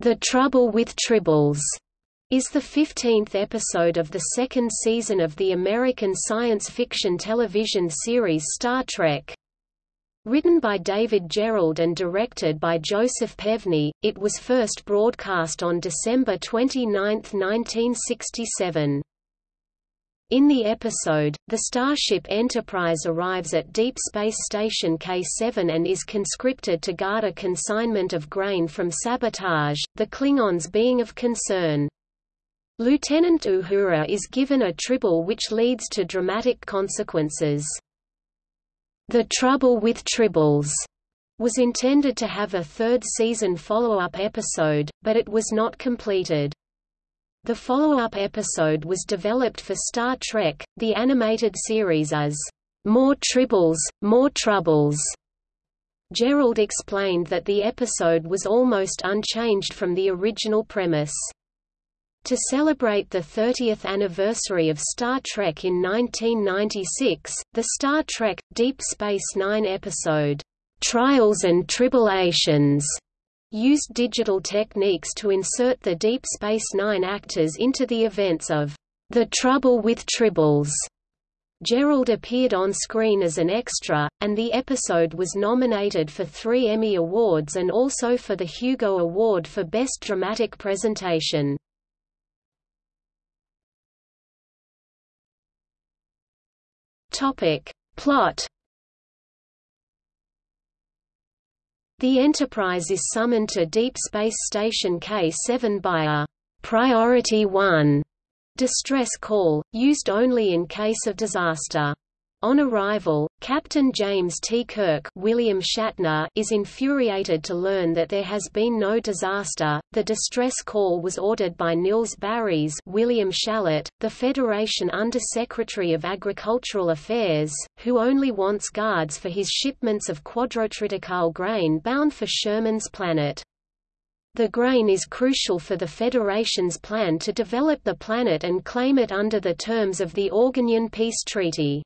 The Trouble with Tribbles is the 15th episode of the second season of the American science fiction television series Star Trek. Written by David Gerrold and directed by Joseph Pevney, it was first broadcast on December 29, 1967. In the episode, the Starship Enterprise arrives at Deep Space Station K7 and is conscripted to guard a consignment of grain from sabotage, the Klingons being of concern. Lieutenant Uhura is given a tribble which leads to dramatic consequences. The Trouble with Tribbles was intended to have a third season follow-up episode, but it was not completed. The follow-up episode was developed for Star Trek, the animated series as, "...more tribbles, more troubles." Gerrold explained that the episode was almost unchanged from the original premise. To celebrate the 30th anniversary of Star Trek in 1996, the Star Trek – Deep Space Nine episode, "'Trials and Tribulations' used digital techniques to insert the Deep Space Nine actors into the events of The Trouble with Tribbles. Gerrold appeared on screen as an extra, and the episode was nominated for three Emmy Awards and also for the Hugo Award for Best Dramatic Presentation. Plot The Enterprise is summoned to Deep Space Station K-7 by a «Priority 1» distress call, used only in case of disaster. On arrival, Captain James T. Kirk William Shatner is infuriated to learn that there has been no disaster. The distress call was ordered by Nils Baris William Schallert, the Federation Under-Secretary of Agricultural Affairs, who only wants guards for his shipments of quadrotriticale grain bound for Sherman's planet. The grain is crucial for the Federation's plan to develop the planet and claim it under the terms of the Organian Peace Treaty.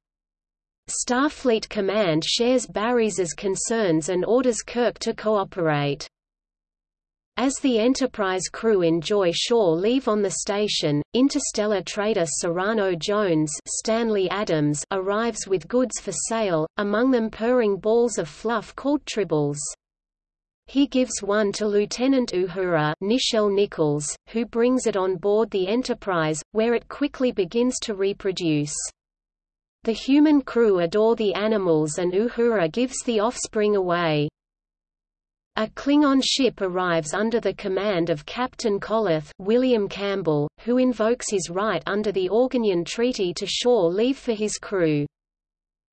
Starfleet Command shares Baris's concerns and orders Kirk to cooperate. As the Enterprise crew enjoy shore leave on the station, interstellar trader Cyrano Jones Stanley Adams arrives with goods for sale, among them purring balls of fluff called tribbles. He gives one to Lieutenant Uhura Nichelle Nichols, who brings it on board the Enterprise, where it quickly begins to reproduce. The human crew adore the animals and Uhura gives the offspring away. A Klingon ship arrives under the command of Captain Koloth William Campbell, who invokes his right under the Organian Treaty to shore leave for his crew.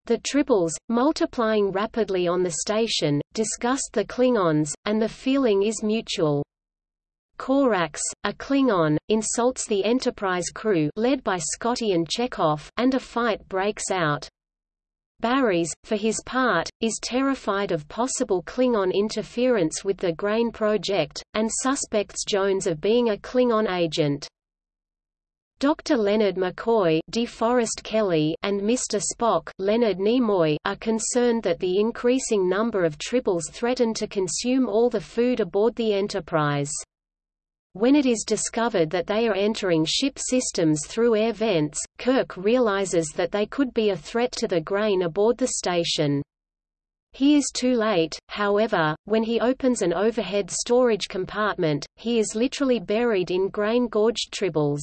The Tribbles, multiplying rapidly on the station, disgust the Klingons, and the feeling is mutual. Korax, a Klingon, insults the Enterprise crew led by Scotty and Chekov, and a fight breaks out. Baris, for his part, is terrified of possible Klingon interference with the Grain Project, and suspects Jones of being a Klingon agent. Dr. Leonard McCoy DeForest Kelley and Mr. Spock Leonard Nimoy are concerned that the increasing number of tribbles threaten to consume all the food aboard the Enterprise. When it is discovered that they are entering ship systems through air vents, Kirk realizes that they could be a threat to the grain aboard the station. He is too late, however, when he opens an overhead storage compartment, he is literally buried in grain-gorged tribbles.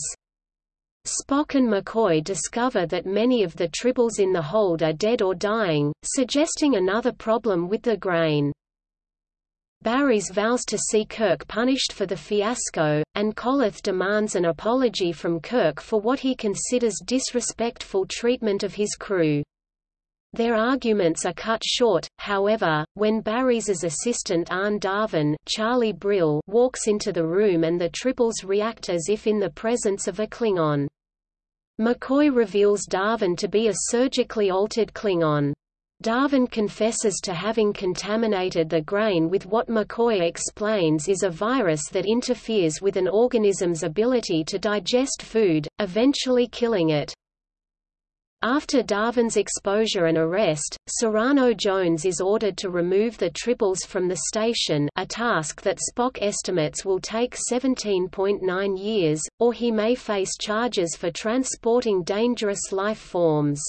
Spock and McCoy discover that many of the tribbles in the hold are dead or dying, suggesting another problem with the grain. Baris vows to see Kirk punished for the fiasco, and Koloth demands an apology from Kirk for what he considers disrespectful treatment of his crew. Their arguments are cut short, however, when Baris's assistant Arne Darvin Charlie Brill walks into the room and the tribbles react as if in the presence of a Klingon. McCoy reveals Darvin to be a surgically altered Klingon. Darvin confesses to having contaminated the grain with what McCoy explains is a virus that interferes with an organism's ability to digest food, eventually killing it. After Darvin's exposure and arrest, Cyrano Jones is ordered to remove the tribbles from the station a task that Spock estimates will take 17.9 years, or he may face charges for transporting dangerous life forms.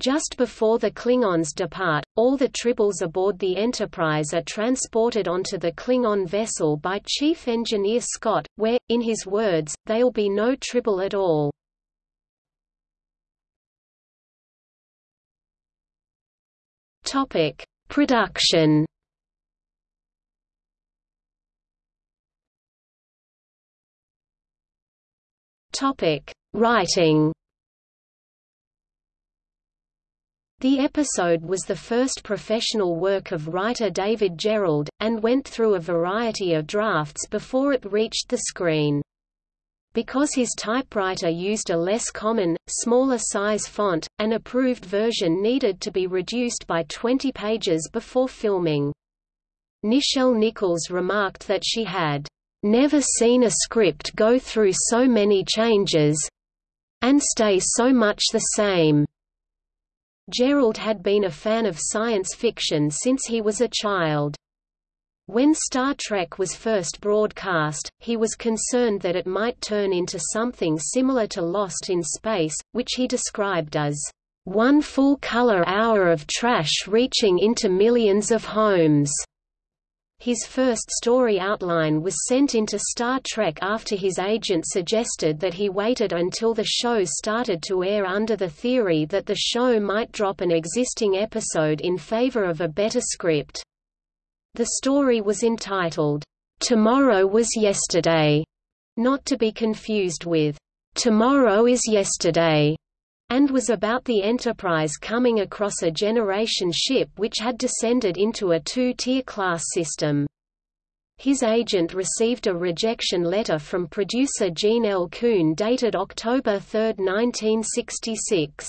Just before the Klingons depart, all the tribbles aboard the Enterprise are transported onto the Klingon vessel by Chief Engineer Scott, where, in his words, there'll be no tribble at all. Topic: Production. Topic: Writing. The episode was the first professional work of writer David Gerrold, and went through a variety of drafts before it reached the screen. Because his typewriter used a less common, smaller size font, an approved version needed to be reduced by 20 pages before filming. Nichelle Nichols remarked that she had never seen a script go through so many changes and stay so much the same. Gerrold had been a fan of science fiction since he was a child. When Star Trek was first broadcast, he was concerned that it might turn into something similar to Lost in Space, which he described as one full-color hour of trash reaching into millions of homes. His first story outline was sent into Star Trek after his agent suggested that he waited until the show started to air under the theory that the show might drop an existing episode in favor of a better script. The story was entitled, Tomorrow Was Yesterday, not to be confused with Tomorrow is Yesterday, and was about the Enterprise coming across a generation ship which had descended into a two-tier class system. His agent received a rejection letter from producer Gene L. Coon dated October 3, 1966.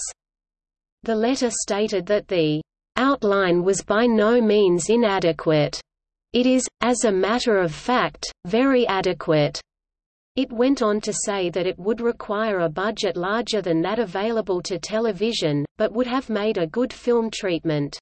The letter stated that the outline was by no means inadequate. It is, as a matter of fact, very adequate. It went on to say that it would require a budget larger than that available to television, but would have made a good film treatment.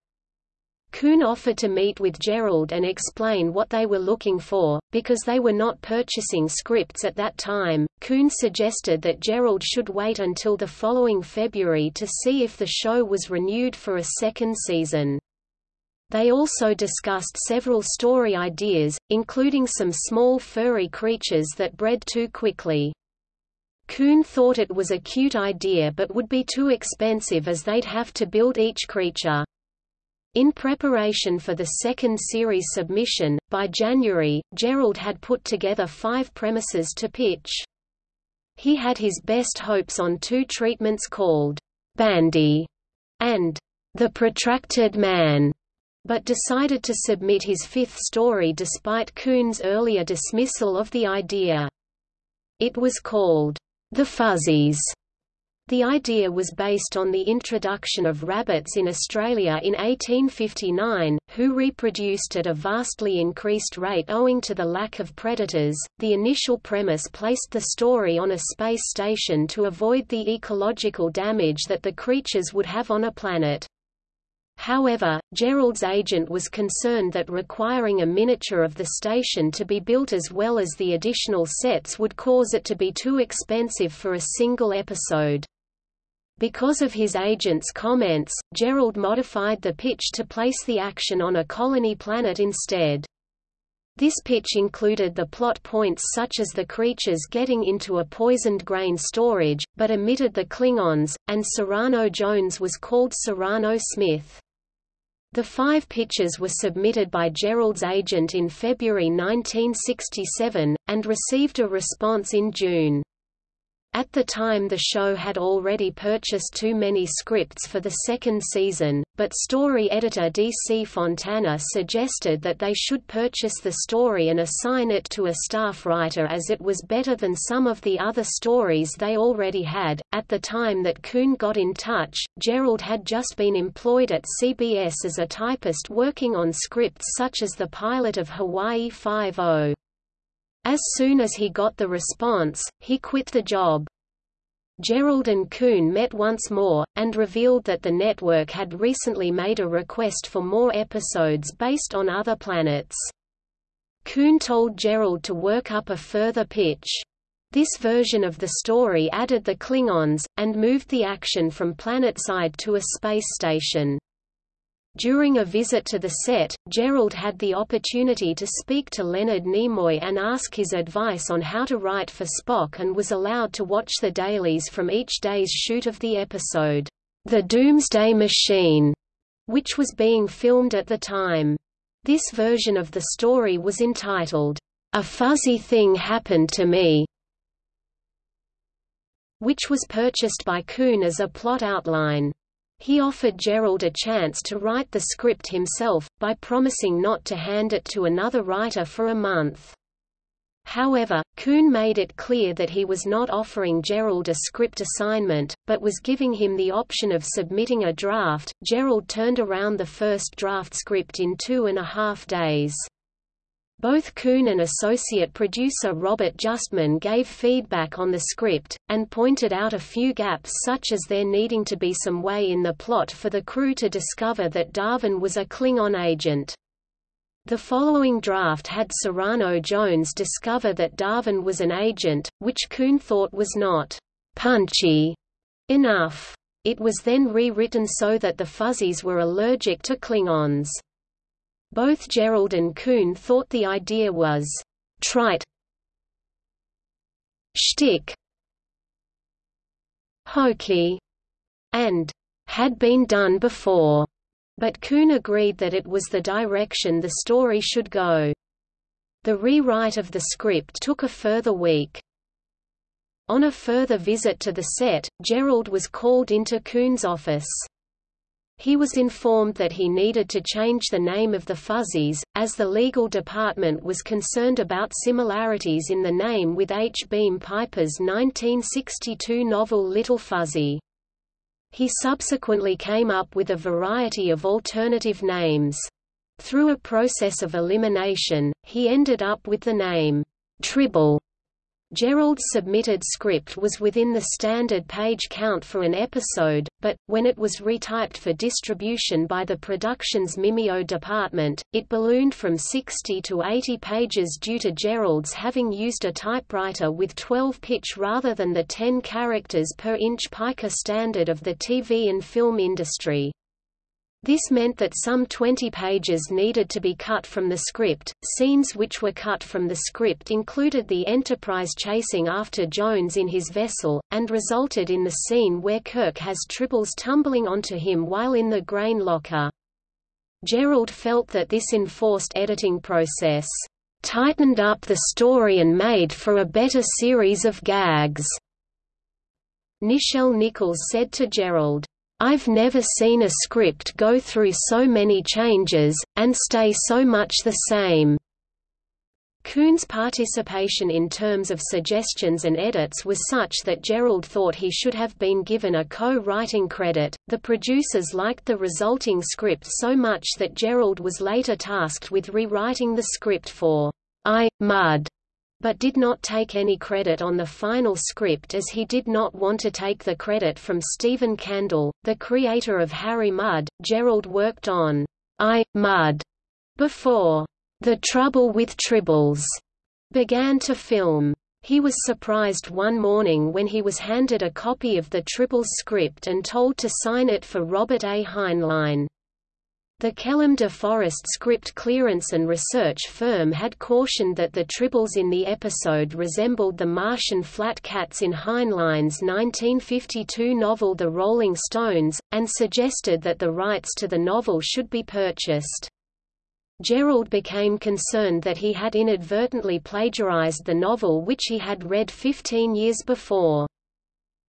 Coon offered to meet with Gerrold and explain what they were looking for, because they were not purchasing scripts at that time. Coon suggested that Gerrold should wait until the following February to see if the show was renewed for a second season. They also discussed several story ideas, including some small furry creatures that bred too quickly. Coon thought it was a cute idea but would be too expensive as they'd have to build each creature. In preparation for the second series submission, by January, Gerrold had put together five premises to pitch. He had his best hopes on two treatments called Bandy and The Protracted Man, but decided to submit his fifth story despite Coon's earlier dismissal of the idea. It was called The Fuzzies the idea was based on the introduction of rabbits in Australia in 1859, who reproduced at a vastly increased rate owing to the lack of predators. The initial premise placed the story on a space station to avoid the ecological damage that the creatures would have on a planet. However, Gerrold's agent was concerned that requiring a miniature of the station to be built as well as the additional sets would cause it to be too expensive for a single episode. Because of his agent's comments, Gerrold modified the pitch to place the action on a colony planet instead. This pitch included the plot points such as the creatures getting into a poisoned grain storage, but omitted the Klingons, and Cyrano Jones was called Cyrano Smith. The five pitches were submitted by Gerrold's agent in February 1967, and received a response in June. At the time the show had already purchased too many scripts for the second season, but story editor D.C. Fontana suggested that they should purchase the story and assign it to a staff writer as it was better than some of the other stories they already had. At the time that Coon got in touch, Gerrold had just been employed at CBS as a typist working on scripts such as the pilot of Hawaii Five-O. Oh. As soon as he got the response, he quit the job. Gerrold and Coon met once more, and revealed that the network had recently made a request for more episodes based on other planets. Coon told Gerrold to work up a further pitch. This version of the story added the Klingons, and moved the action from planetside to a space station. During a visit to the set, Gerrold had the opportunity to speak to Leonard Nimoy and ask his advice on how to write for Spock and was allowed to watch the dailies from each day's shoot of the episode, The Doomsday Machine, which was being filmed at the time. This version of the story was entitled, A Fuzzy Thing Happened to Me, which was purchased by Coon as a plot outline. He offered Gerrold a chance to write the script himself, by promising not to hand it to another writer for a month. However, Coon made it clear that he was not offering Gerrold a script assignment, but was giving him the option of submitting a draft. Gerrold turned around the first draft script in two and a half days. Both Coon and associate producer Robert Justman gave feedback on the script, and pointed out a few gaps such as there needing to be some way in the plot for the crew to discover that Darvin was a Klingon agent. The following draft had Cyrano Jones discover that Darvin was an agent, which Coon thought was not punchy enough. It was then rewritten so that the Fuzzies were allergic to Klingons. Both Gerrold and Coon thought the idea was trite shtick hokey and had been done before, but Coon agreed that it was the direction the story should go. The rewrite of the script took a further week. On a further visit to the set, Gerrold was called into Coon's office. He was informed that he needed to change the name of the Fuzzies, as the legal department was concerned about similarities in the name with H. Beam Piper's 1962 novel Little Fuzzy. He subsequently came up with a variety of alternative names. Through a process of elimination, he ended up with the name Tribble Gerrold's submitted script was within the standard page count for an episode, but, when it was retyped for distribution by the production's Mimeo department, it ballooned from 60 to 80 pages due to Gerrold's having used a typewriter with 12 pitch rather than the 10 characters per inch pica standard of the TV and film industry. This meant that some 20 pages needed to be cut from the script. Scenes which were cut from the script included the Enterprise chasing after Jones in his vessel, and resulted in the scene where Kirk has Tribbles tumbling onto him while in the grain locker. Gerrold felt that this enforced editing process tightened up the story and made for a better series of gags. Nichelle Nichols said to Gerrold, I've never seen a script go through so many changes, and stay so much the same. Coon's participation in terms of suggestions and edits was such that Gerrold thought he should have been given a co-writing credit. The producers liked the resulting script so much that Gerrold was later tasked with rewriting the script for I, Mudd, but did not take any credit on the final script as he did not want to take the credit from Stephen Kandel, the creator of Harry Mudd. Gerrold worked on I, Mudd before The Trouble with Tribbles began to film. He was surprised one morning when he was handed a copy of the Tribbles script and told to sign it for Robert A. Heinlein. The Kellam de Forest script clearance and research firm had cautioned that the tribbles in the episode resembled the Martian flat cats in Heinlein's 1952 novel The Rolling Stones, and suggested that the rights to the novel should be purchased. Gerrold became concerned that he had inadvertently plagiarized the novel which he had read 15 years before.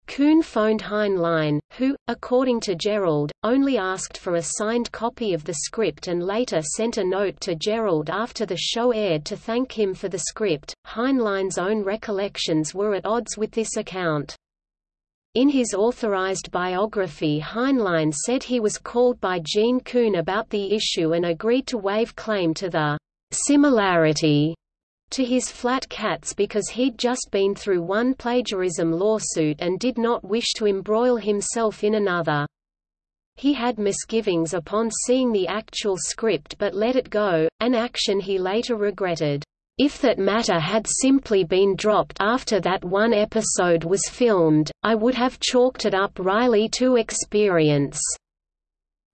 Coon phoned Heinlein, who, according to Gerrold, only asked for a signed copy of the script and later sent a note to Gerrold after the show aired to thank him for the script. Heinlein's own recollections were at odds with this account. In his authorized biography Heinlein said he was called by Gene Coon about the issue and agreed to waive claim to the similarity to his flat cats because he'd just been through one plagiarism lawsuit and did not wish to embroil himself in another. He had misgivings upon seeing the actual script but let it go, an action he later regretted. If that matter had simply been dropped after that one episode was filmed, I would have chalked it up Riley to experience.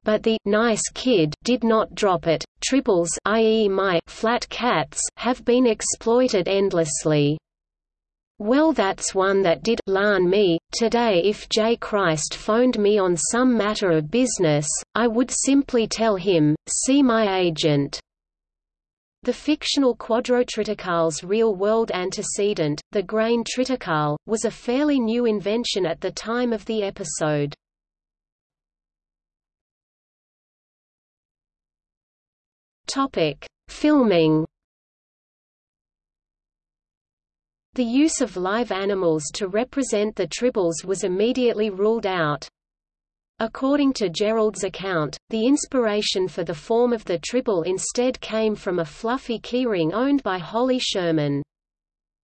But the nice kid did not drop it. Tribbles i.e. my flat cats have been exploited endlessly. Well that's one that did larn me. Today if J. Christ phoned me on some matter of business, I would simply tell him, see my agent. The fictional quadrotriticale's real-world antecedent, the grain triticale, was a fairly new invention at the time of the episode. Topic: Filming. The use of live animals to represent the tribbles was immediately ruled out. According to Gerrold's account, the inspiration for the form of the tribble instead came from a fluffy keyring owned by Holly Sherman.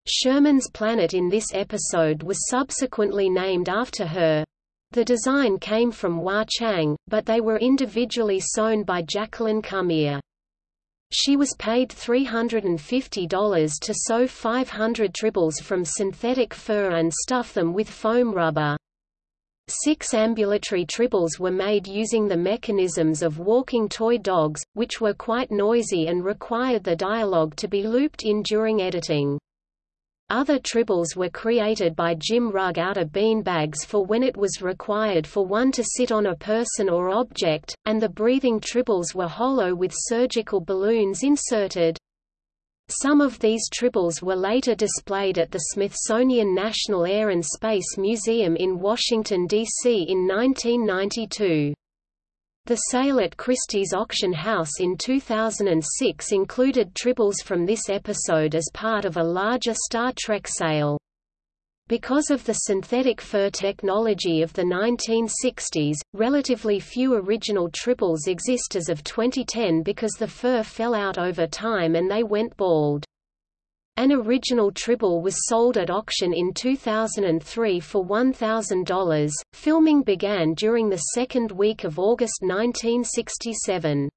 Sherman's planet in this episode was subsequently named after her. The design came from Wah Chang, but they were individually sewn by Jacqueline Cumeré. She was paid $350 to sew 500 tribbles from synthetic fur and stuff them with foam rubber. Six ambulatory tribbles were made using the mechanisms of walking toy dogs, which were quite noisy and required the dialogue to be looped in during editing. Other tribbles were created by Jim Rugg out of bean bags for when it was required for one to sit on a person or object, and the breathing tribbles were hollow with surgical balloons inserted. Some of these tribbles were later displayed at the Smithsonian National Air and Space Museum in Washington, D.C. in 1992. The sale at Christie's auction house in 2006 included tribbles from this episode as part of a larger Star Trek sale. Because of the synthetic fur technology of the 1960s, relatively few original tribbles exist as of 2010 because the fur fell out over time and they went bald. An original tribble was sold at auction in 2003 for $1,000. Filming began during the second week of August 1967.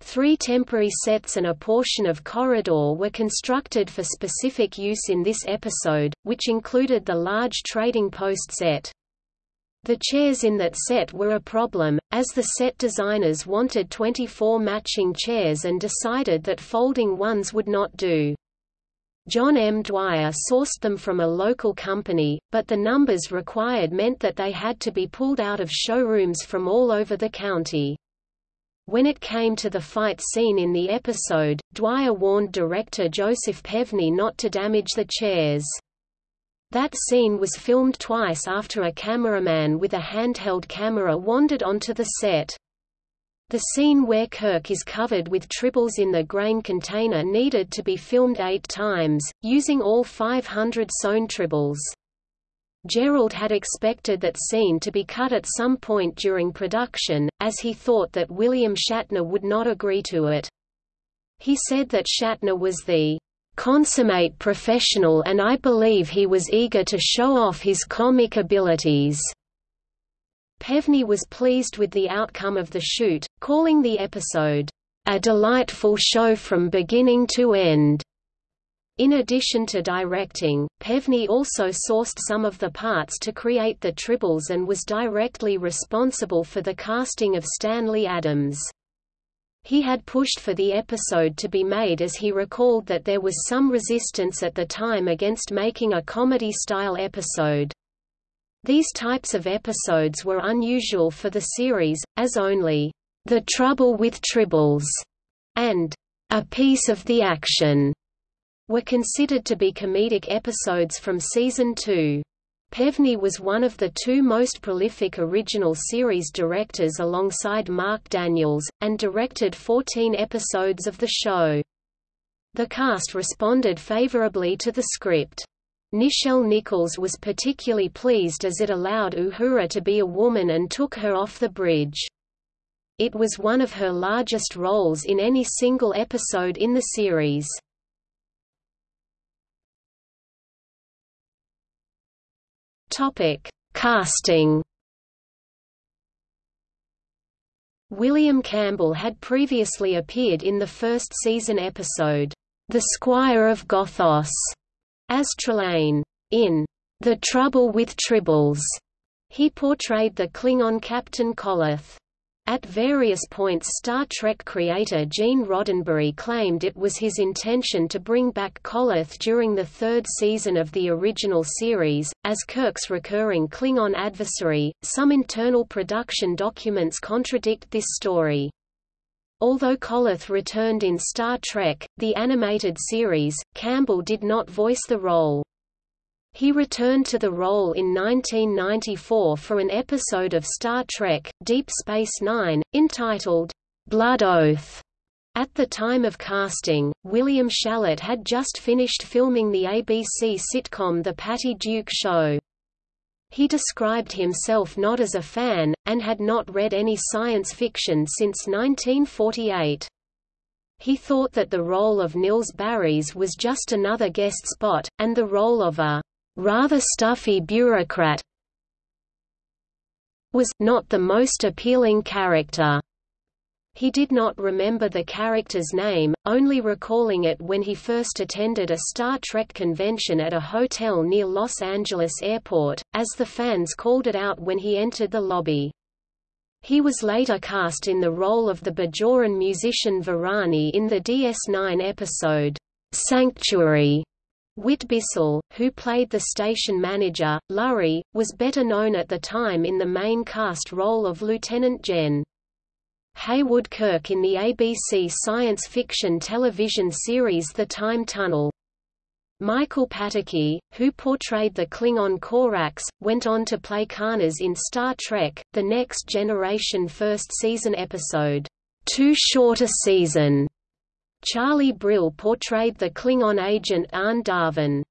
Three temporary sets and a portion of corridor were constructed for specific use in this episode, which included the large trading post set. The chairs in that set were a problem, as the set designers wanted 24 matching chairs and decided that folding ones would not do. John M. Dwyer sourced them from a local company, but the numbers required meant that they had to be pulled out of showrooms from all over the county. When it came to the fight scene in the episode, Dwyer warned director Joseph Pevney not to damage the chairs. That scene was filmed twice after a cameraman with a handheld camera wandered onto the set. The scene where Kirk is covered with tribbles in the grain container needed to be filmed eight times, using all 500 sewn tribbles. Gerrold had expected that scene to be cut at some point during production, as he thought that William Shatner would not agree to it. He said that Shatner was the consummate professional and I believe he was eager to show off his comic abilities. Pevney was pleased with the outcome of the shoot, calling the episode, a delightful show from beginning to end. In addition to directing, Pevney also sourced some of the parts to create the tribbles and was directly responsible for the casting of Stanley Adams. He had pushed for the episode to be made as he recalled that there was some resistance at the time against making a comedy-style episode. These types of episodes were unusual for the series, as only, "...the trouble with tribbles", and "...a piece of the action", were considered to be comedic episodes from season 2. Pevney was one of the two most prolific original series directors alongside Marc Daniels, and directed 14 episodes of the show. The cast responded favorably to the script. Nichelle Nichols was particularly pleased as it allowed Uhura to be a woman and took her off the bridge. It was one of her largest roles in any single episode in the series. Topic: Casting. William Campbell had previously appeared in the first season episode, The Squire of Gothos, as Trelane. In The Trouble with Tribbles, he portrayed the Klingon Captain Koloth. At various points Star Trek creator Gene Roddenberry claimed it was his intention to bring back Koloth during the third season of the original series, as Kirk's recurring Klingon adversary. Some internal production documents contradict this story. Although Koloth returned in Star Trek, the animated series, Campbell did not voice the role. He returned to the role in 1994 for an episode of Star Trek, Deep Space Nine, entitled, Blood Oath. At the time of casting, William Schallert had just finished filming the ABC sitcom The Patty Duke Show. He described himself not as a fan, and had not read any science fiction since 1948. He thought that the role of Nils Baris was just another guest spot, and the role of a rather stuffy bureaucrat was not the most appealing character. He did not remember the character's name, only recalling it when he first attended a Star Trek convention at a hotel near Los Angeles Airport, as the fans called it out when he entered the lobby. He was later cast in the role of the Bajoran musician Varani in the DS9 episode, Sanctuary, Whit Bissell, who played the station manager, Lurry, was better known at the time in the main cast role of Lieutenant Gen. Heywood Kirk in the ABC science fiction television series The Time Tunnel. Michael Pataki, who portrayed the Klingon Korax, went on to play Karnas in Star Trek, The Next Generation first season episode, Too Short a Season, Charlie Brill portrayed the Klingon agent Arne Darvin.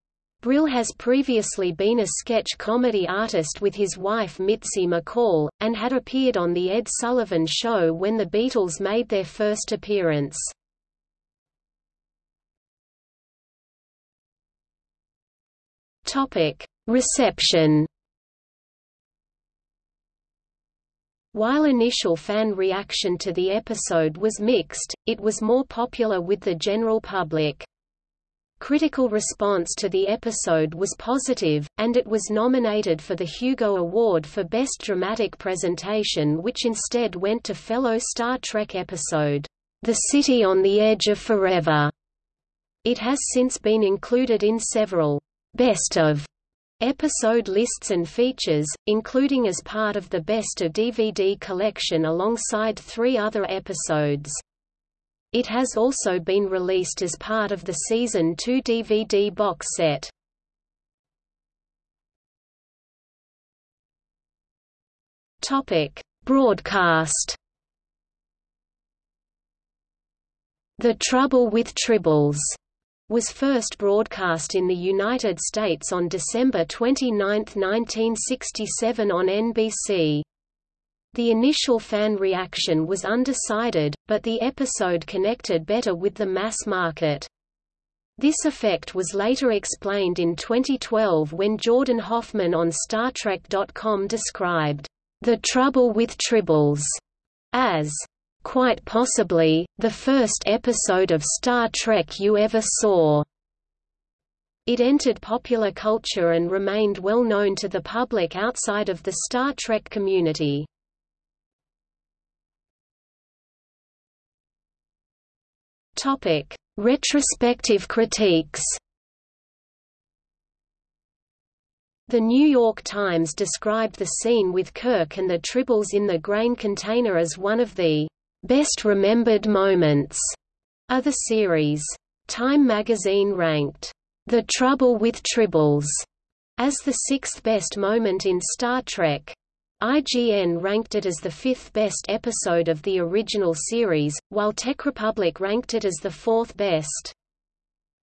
Brill has previously been a sketch comedy artist with his wife Mitzi McCall, and had appeared on The Ed Sullivan Show when the Beatles made their first appearance. Reception While initial fan reaction to the episode was mixed, it was more popular with the general public. Critical response to the episode was positive, and it was nominated for the Hugo Award for Best Dramatic Presentation which instead went to fellow Star Trek episode, The City on the Edge of Forever. It has since been included in several Best of Episode lists and features, including as part of the Best of DVD collection alongside three other episodes. It has also been released as part of the Season 2 DVD box set. Broadcast The Trouble with Tribbles was first broadcast in the United States on December 29, 1967 on NBC. The initial fan reaction was undecided, but the episode connected better with the mass market. This effect was later explained in 2012 when Jordan Hoffman on StarTrek.com described, "...the trouble with tribbles," as quite possibly, the first episode of Star Trek you ever saw. It entered popular culture and remained well known to the public outside of the Star Trek community. Topic: Retrospective critiques. The New York Times described the scene with Kirk and the Tribbles in the grain container as one of the Best Remembered Moments of the series. Time magazine ranked The Trouble with Tribbles as the sixth best moment in Star Trek. IGN ranked it as the fifth best episode of the original series, while TechRepublic ranked it as the fourth best.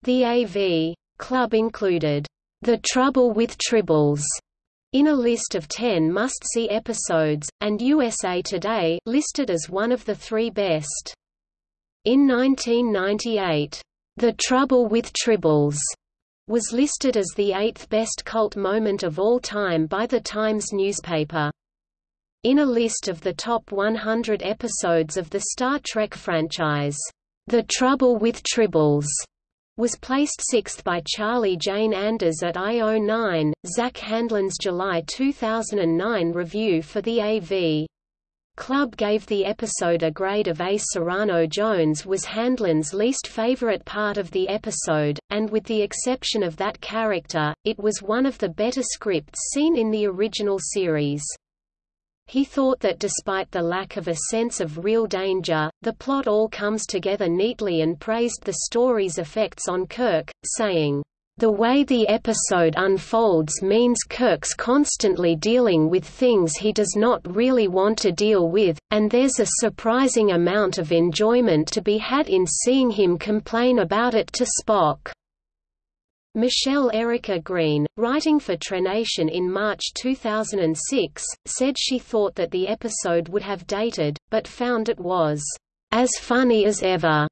The AV Club included The Trouble with Tribbles in a list of 10 must-see episodes, and USA Today listed as one of the three best. In 1998, The Trouble with Tribbles was listed as the eighth best cult moment of all time by the Times newspaper. In a list of the top 100 episodes of the Star Trek franchise, The Trouble with Tribbles was placed sixth by Charlie Jane Anders at IO9, Zack Handlen's July 2009 review for the AV. Club gave the episode a grade of A. Cyrano Jones was Handlen's least favorite part of the episode, and with the exception of that character, it was one of the better scripts seen in the original series. He thought that despite the lack of a sense of real danger, the plot all comes together neatly and praised the story's effects on Kirk, saying, the way the episode unfolds means Kirk's constantly dealing with things he does not really want to deal with, and there's a surprising amount of enjoyment to be had in seeing him complain about it to Spock. Michelle Erica Green, writing for TrekNation in March 2006, said she thought that the episode would have dated, but found it was as funny as ever.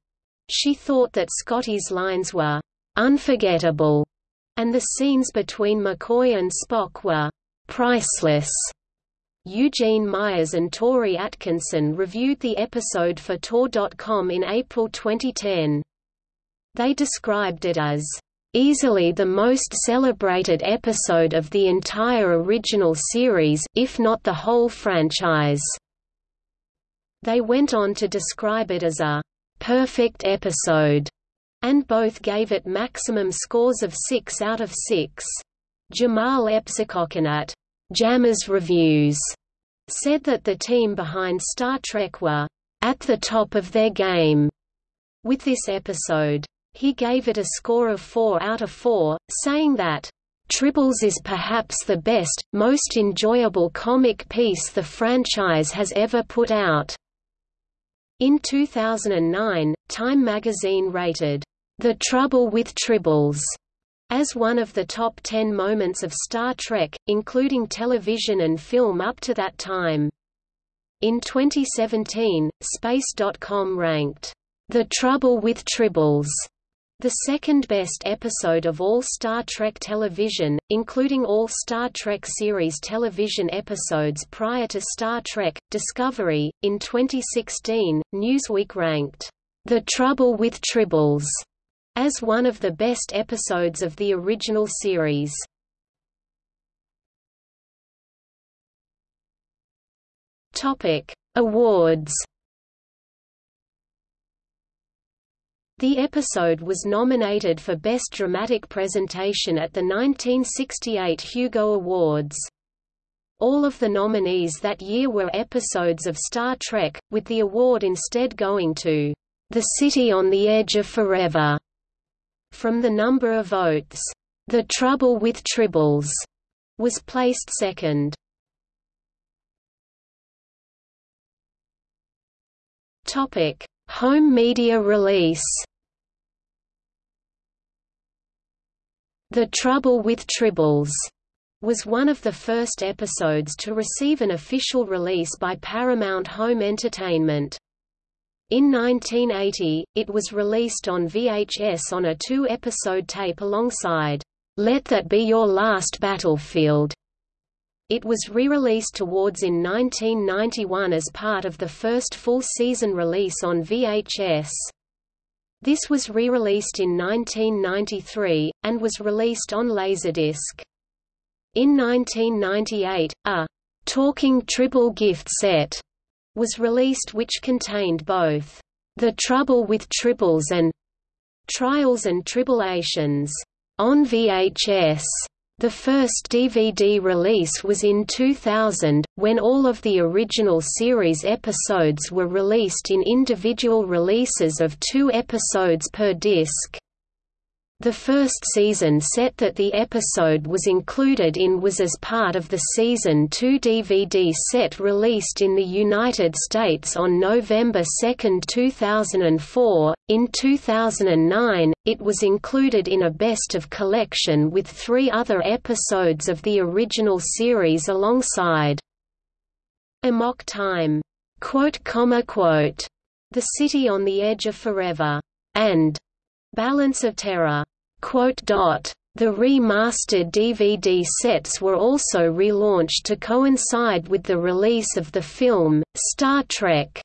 She thought that Scotty's lines were unforgettable, and the scenes between McCoy and Spock were priceless. Eugene Myers and Torie Atkinson reviewed the episode for Tor.com in April 2010. They described it as Easily the most celebrated episode of the entire original series if not the whole franchise. They went on to describe it as a perfect episode, and both gave it maximum scores of 6 out of 6. Jamahl Epsicokhan, Jammers Reviews, said that the team behind Star Trek were at the top of their game with this episode. He gave it a score of 4 out of 4, saying that, "...Tribbles is perhaps the best, most enjoyable comic piece the franchise has ever put out." In 2009, Time magazine rated, "...The Trouble with Tribbles." as one of the top 10 moments of Star Trek, including television and film up to that time. In 2017, Space.com ranked, The Trouble with Tribbles the second-best episode of all Star Trek television, including all Star Trek series television episodes prior to Star Trek, Discovery, in 2016, Newsweek ranked, "...The Trouble with Tribbles", as one of the best episodes of the original series. Topic: Awards The episode was nominated for Best Dramatic Presentation at the 1968 Hugo Awards. All of the nominees that year were episodes of Star Trek, with the award instead going to The City on the Edge of Forever. From the number of votes, The Trouble with Tribbles was placed second. Topic: Home media release The Trouble with Tribbles was one of the first episodes to receive an official release by Paramount Home Entertainment. In 1980, it was released on VHS on a two-episode tape alongside, Let That Be Your Last Battlefield. It was re-released towards in 1991 as part of the first full-season release on VHS. This was re-released in 1993, and was released on Laserdisc. In 1998, a «Talking Tribble gift set» was released which contained both «The Trouble with Tribbles» and «Trials and Tribulations» on VHS. The first DVD release was in 2000, when all of the original series episodes were released in individual releases of two episodes per disc. The first season set that the episode was included in was as part of the Season 2 DVD set released in the United States on November 2, 2004. In 2009, it was included in a best of collection with three other episodes of the original series alongside Amok Time, quote, comma, quote, The City on the Edge of Forever, and Balance of Terror. The remastered DVD sets were also relaunched to coincide with the release of the film, Star Trek.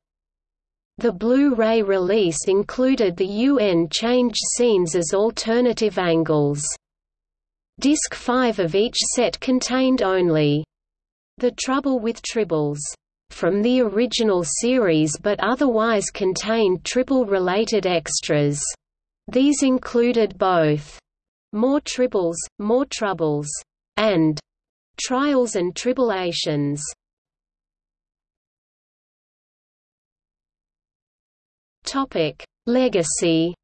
The Blu-ray release included the UN changed scenes as alternative angles. Disc 5 of each set contained only The Trouble with Tribbles from the original series but otherwise contained Tribble-related extras. These included both More Tribbles, More Troubles, and Trials and Tribulations. Topic: Legacy.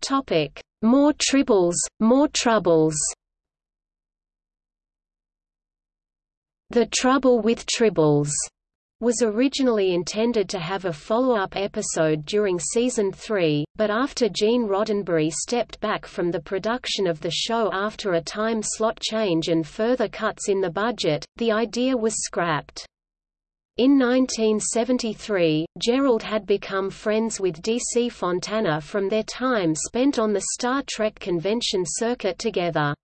Topic: More tribbles, more troubles. The Trouble with Tribbles was originally intended to have a follow-up episode during season 3, but after Gene Roddenberry stepped back from the production of the show after a time slot change and further cuts in the budget, the idea was scrapped. In 1973, Gerrold had become friends with D.C. Fontana from their time spent on the Star Trek convention circuit together.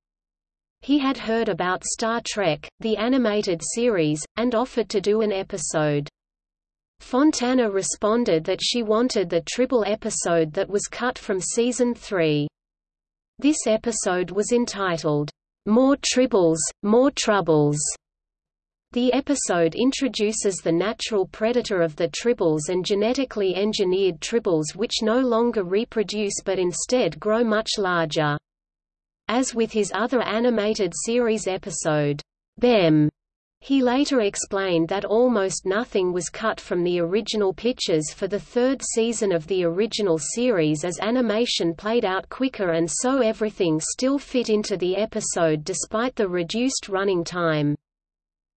He had heard about Star Trek, the animated series, and offered to do an episode. Fontana responded that she wanted the Tribble episode that was cut from season 3. This episode was entitled, More Tribbles, More Troubles. The episode introduces the natural predator of the tribbles and genetically engineered tribbles which no longer reproduce but instead grow much larger. As with his other animated series episode, Bem, he later explained that almost nothing was cut from the original pictures for the third season of the original series as animation played out quicker and so everything still fit into the episode despite the reduced running time.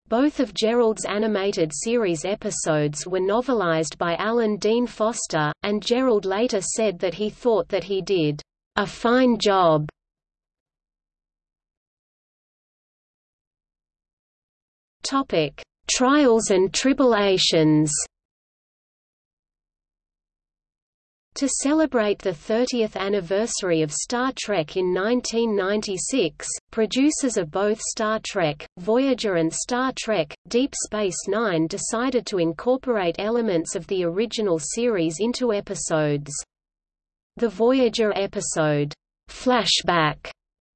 Both of Gerrold's animated series episodes were novelized by Alan Dean Foster, and Gerrold later said that he thought that he did a fine job Topic: Trials and tribulations. To celebrate the 30th anniversary of Star Trek in 1996, producers of both Star Trek, Voyager and Star Trek, Deep Space Nine decided to incorporate elements of the original series into episodes. The Voyager episode, Flashback,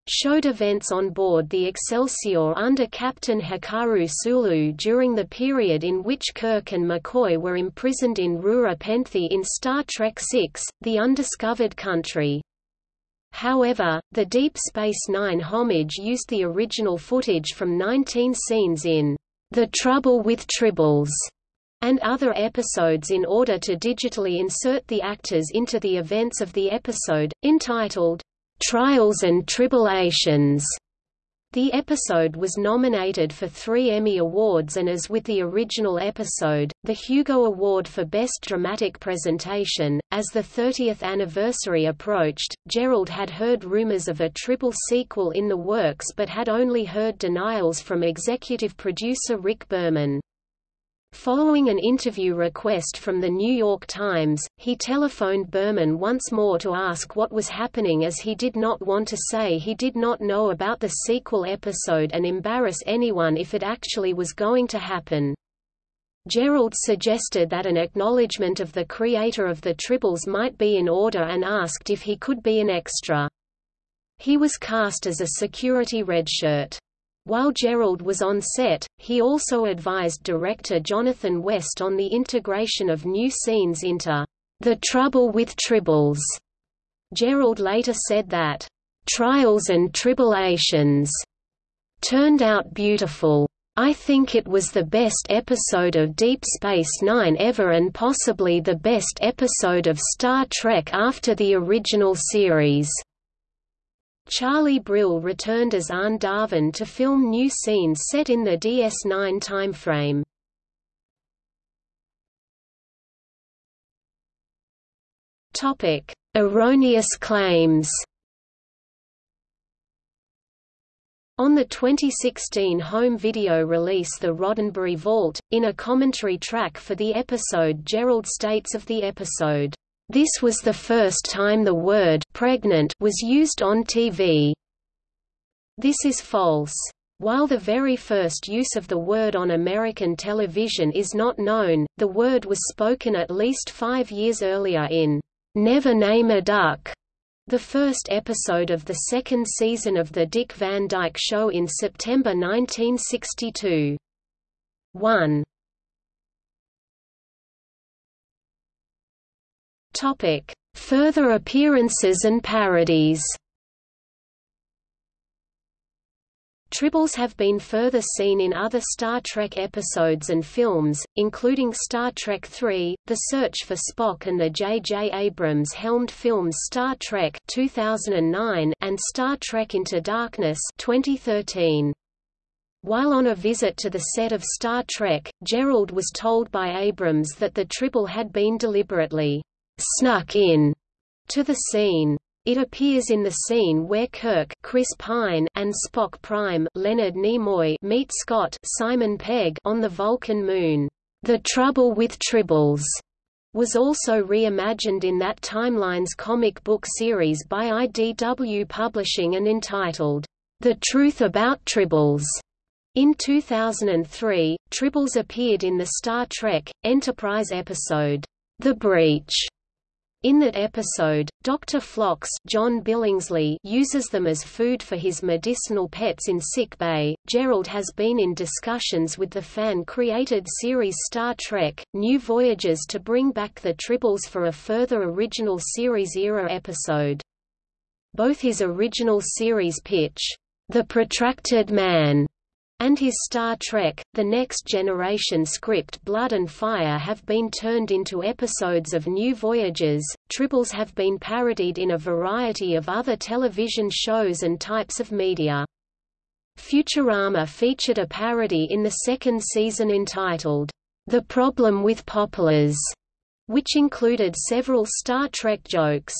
showed events on board the Excelsior under Captain Hikaru Sulu during the period in which Kirk and McCoy were imprisoned in Rura Penthe in Star Trek VI, The Undiscovered Country. However, the Deep Space Nine homage used the original footage from 19 scenes in The Trouble with Tribbles and other episodes in order to digitally insert the actors into the events of the episode, entitled Trials and Tribulations. The episode was nominated for three Emmy Awards and as with the original episode, the Hugo Award for Best Dramatic Presentation. As the 30th anniversary approached, Gerrold had heard rumors of a Tribble sequel in the works but had only heard denials from executive producer Rick Berman. Following an interview request from The New York Times, he telephoned Berman once more to ask what was happening as he did not want to say he did not know about the sequel episode and embarrass anyone if it actually was going to happen. Gerrold suggested that an acknowledgement of the creator of the Tribbles might be in order and asked if he could be an extra. He was cast as a security redshirt. While Gerrold was on set, he also advised director Jonathan West on the integration of new scenes into The Trouble with Tribbles. Gerrold later said that, "...trials and tribulations," turned out beautiful. I think it was the best episode of Deep Space Nine ever and possibly the best episode of Star Trek after the original series. Charlie Brill returned as Arne Darvin to film new scenes set in the DS9 timeframe. Topic: Erroneous claims. On the 2016 home video release The Roddenberry Vault, in a commentary track for the episode Gerrold states of the episode, "...this was the first time the word pregnant was used on TV." This is false. While the very first use of the word on American television is not known, the word was spoken at least five years earlier in Never Name a Duck, the first episode of the second season of The Dick Van Dyke Show in September 1962. 1. Topic: Further appearances and parodies. Tribbles have been further seen in other Star Trek episodes and films, including Star Trek III, The Search for Spock and the J.J. Abrams helmed films Star Trek 2009 and Star Trek Into Darkness 2013. While on a visit to the set of Star Trek, Gerrold was told by Abrams that the Tribble had been deliberately snuck in to the scene. It appears in the scene where Kirk Chris Pine and Spock Prime Leonard Nimoy meet Scott Simon Pegg on the Vulcan moon. The Trouble with Tribbles was also reimagined in that Timeline's comic book series by IDW Publishing and entitled, The Truth About Tribbles. In 2003, Tribbles appeared in the Star Trek, Enterprise episode, The Breach, in that episode, Dr. Phlox John Billingsley uses them as food for his medicinal pets in sick bay. Gerrold has been in discussions with the fan-created series Star Trek, New Voyages to bring back the Tribbles for a further original series-era episode. Both his original series pitch, The Protracted Man, and his Star Trek, The Next Generation script Blood and Fire have been turned into episodes of New Voyages. Tribbles have been parodied in a variety of other television shows and types of media. Futurama featured a parody in the second season entitled, The Problem with Poplars, which included several Star Trek jokes.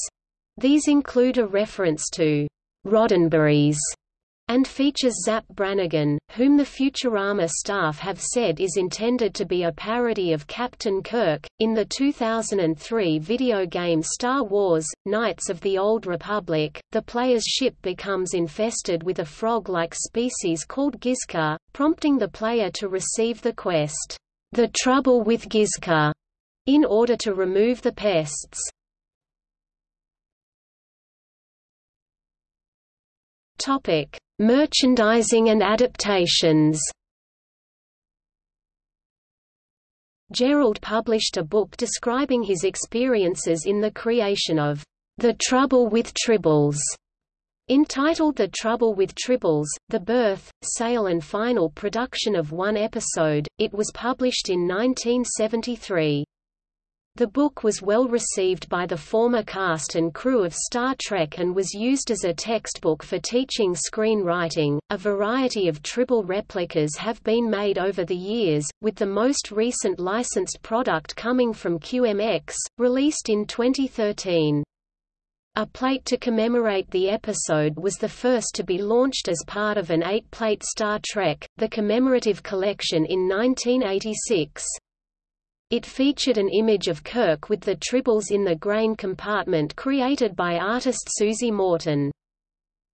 These include a reference to Roddenberry's and features Zapp Brannigan, whom the Futurama staff have said is intended to be a parody of Captain Kirk. In the 2003 video game Star Wars Knights of the Old Republic, the player's ship becomes infested with a frog like species called Gizka, prompting the player to receive the quest, The Trouble with Gizka, in order to remove the pests. Topic: Merchandising and adaptations Gerrold published a book describing his experiences in the creation of The Trouble with Tribbles, entitled The Trouble with Tribbles, The Birth, Sale and Final Production of One Episode. It was published in 1973. The book was well received by the former cast and crew of Star Trek and was used as a textbook for teaching screenwriting. A variety of Tribble replicas have been made over the years, with the most recent licensed product coming from QMX, released in 2013. A plate to commemorate the episode was the first to be launched as part of an eight-plate Star Trek, the Commemorative Collection in 1986. It featured an image of Kirk with the tribbles in the grain compartment created by artist Susie Morton.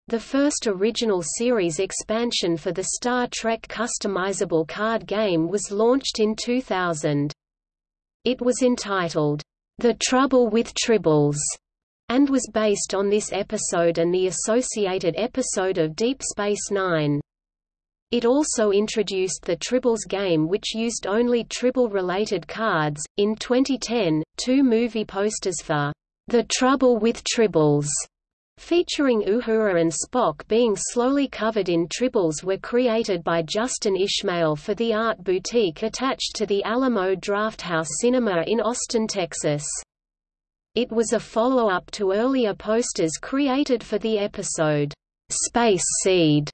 The first original series expansion for the Star Trek customizable card game was launched in 2000. It was entitled, The Trouble with Tribbles, and was based on this episode and the associated episode of Deep Space Nine. It also introduced the Tribbles game which used only Tribble-related cards. In 2010, two movie posters for The Trouble with Tribbles featuring Uhura and Spock being slowly covered in tribbles were created by Justin Ishmael for the art boutique attached to the Alamo Drafthouse Cinema in Austin, Texas. It was a follow-up to earlier posters created for the episode, Space Seed,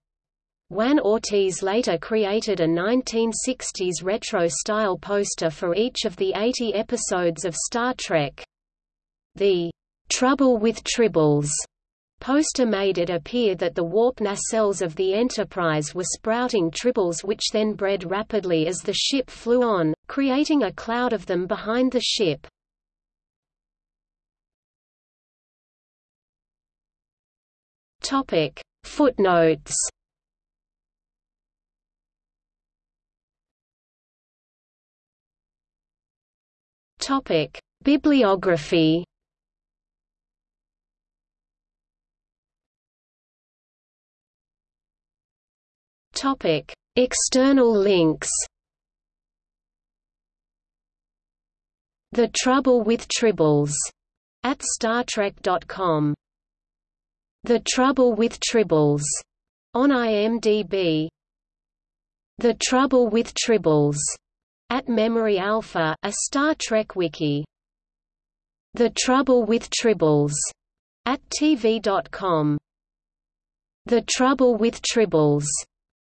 Juan Ortiz later created a 1960s retro-style poster for each of the 80 episodes of Star Trek. The "'Trouble with Tribbles' Poster made it appear that the warp nacelles of the Enterprise were sprouting tribbles which then bred rapidly as the ship flew on, creating a cloud of them behind the ship. Footnotes. Topic: Bibliography. Topic: External links. The Trouble with Tribbles at StarTrek.com. The Trouble with Tribbles on IMDb. The Trouble with Tribbles at Memory Alpha, a Star Trek wiki. The Trouble with Tribbles at TV.com. The Trouble with Tribbles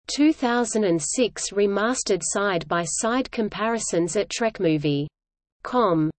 2006 remastered side-by-side comparisons at TrekMovie.com